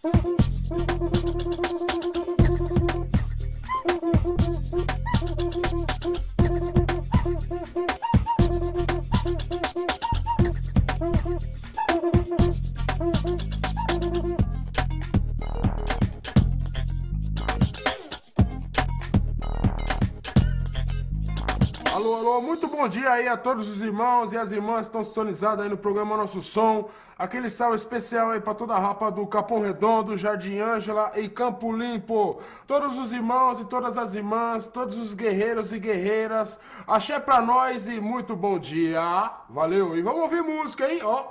Thank you. Alô, alô, muito bom dia aí a todos os irmãos e as irmãs que estão sintonizados aí no programa Nosso Som. Aquele salve especial aí pra toda a rapa do Capão Redondo, Jardim Ângela e Campo Limpo. Todos os irmãos e todas as irmãs, todos os guerreiros e guerreiras. Axé pra nós e muito bom dia. Valeu, e vamos ouvir música, hein? Ó.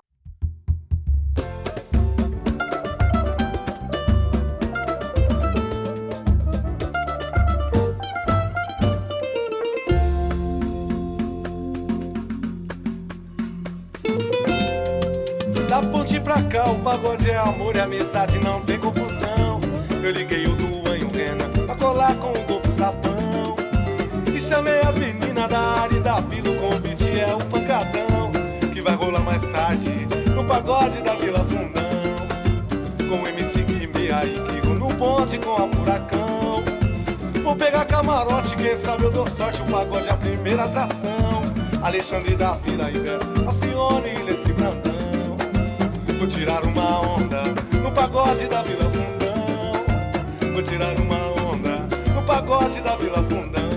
Da ponte pra cá, o pagode é amor e amizade, não tem confusão. Eu liguei o Duan e o Renan pra colar com o golpe sapão. E chamei as meninas da área e da vila, o convite é o pancadão. Que vai rolar mais tarde no pagode da Vila Fundão. Com o MC Guimê aí, Kiko no bonde com a furacão. Vou pegar camarote, quem sabe eu dou sorte, o pagode é a primeira atração. Alexandre da Vila Ibero, Alcione e Leci Brandão. Vou tirar uma onda no pagode da Vila Fundão. Vou tirar uma onda no pagode da Vila Fundão.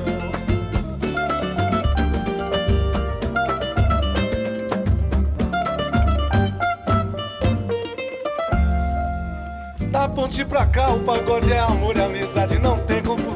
Da ponte pra cá, o pagode é amor e amizade, não tem confusão.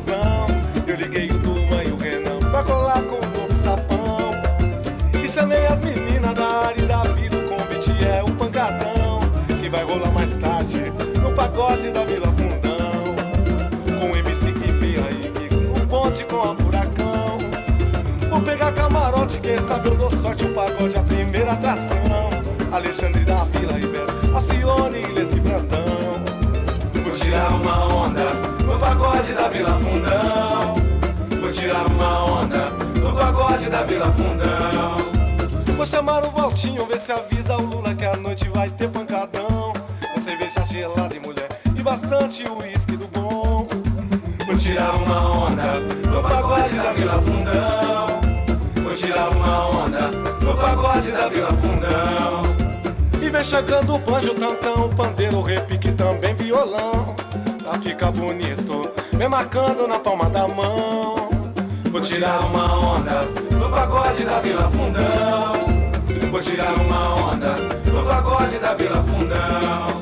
É a primeira atração. Alexandre da Vila Ibero, Alcione e Leci Brandão. Vou tirar uma onda no pagode da Vila Fundão. Vou tirar uma onda no pagode da Vila Fundão. Vou chamar o Valtinho, ver se avisa o Lula que a noite vai ter pancadão. Com cerveja gelada e mulher e bastante uísque do bom. Vou tirar uma onda no pagode da Vila Fundão. Vou tirar uma onda no pagode da Vila Fundão. E vem chegando o banjo, tantão, pandeiro, repique, também violão. Pra ficar bonito, vem marcando na palma da mão. Vou tirar uma onda no pagode da Vila Fundão. Vou tirar uma onda no pagode da Vila Fundão.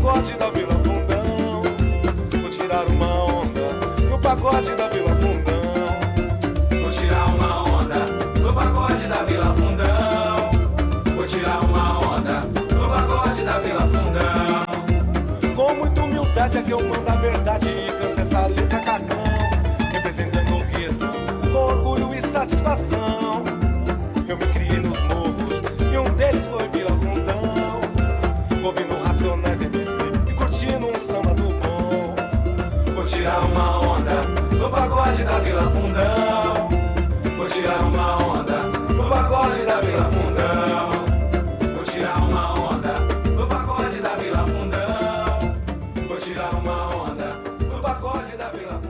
Pagode da Vila tira uma onda no pacote da Vila